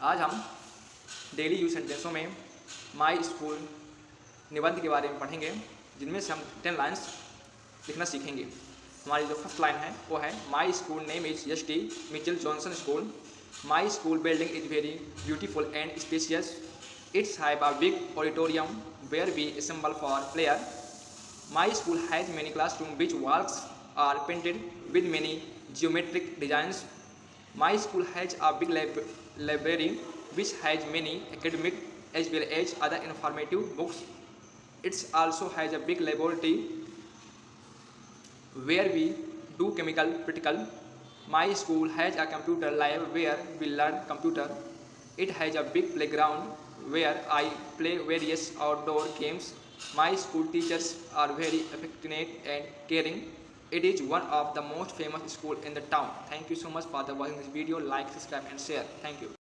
आज हम daily use सेंटेंसों में माई स्कूल निबंध के बारे में पढ़ेंगे, जिनमें से हम टेन लाइन्स लिखना सीखेंगे। हमारी जो फ़र्स्ट लाइन है, वो है my school name is S T Mitchell Johnson school my school building is very beautiful and spacious it's have a big auditorium where we assemble for prayer my school has many classroom which walls are painted with many geometric designs. My school has a big library which has many academic as well as other informative books. It also has a big laboratory where we do chemical practical. My school has a computer lab where we learn computer. It has a big playground where I play various outdoor games. My school teachers are very affectionate and caring. It is one of the most famous school in the town. Thank you so much for watching this video. Like, subscribe and share. Thank you.